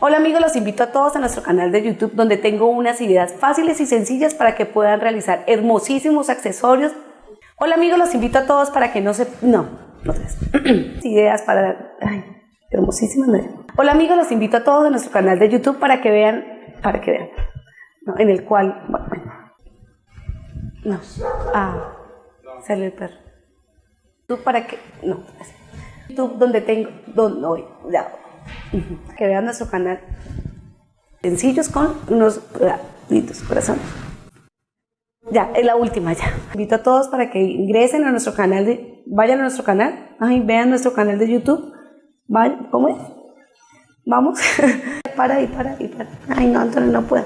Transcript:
Hola amigos, los invito a todos a nuestro canal de YouTube donde tengo unas ideas fáciles y sencillas para que puedan realizar hermosísimos accesorios. Hola amigos, los invito a todos para que no se... No, no ideas para... Ay, hermosísimas. No. Hola amigos, los invito a todos a nuestro canal de YouTube para que vean... Para que vean. En el cual... Bueno, no. Ah, sale el perro. ¿Tú para qué? No. YouTube donde tengo... Donde, no, ya que vean nuestro canal. Sencillos con unos corazones. Ya, es la última ya. Invito a todos para que ingresen a nuestro canal, de, vayan a nuestro canal, vean nuestro canal de YouTube. ¿Cómo es? Vamos. para y para y para. Ay, no, Antonio, no puedo.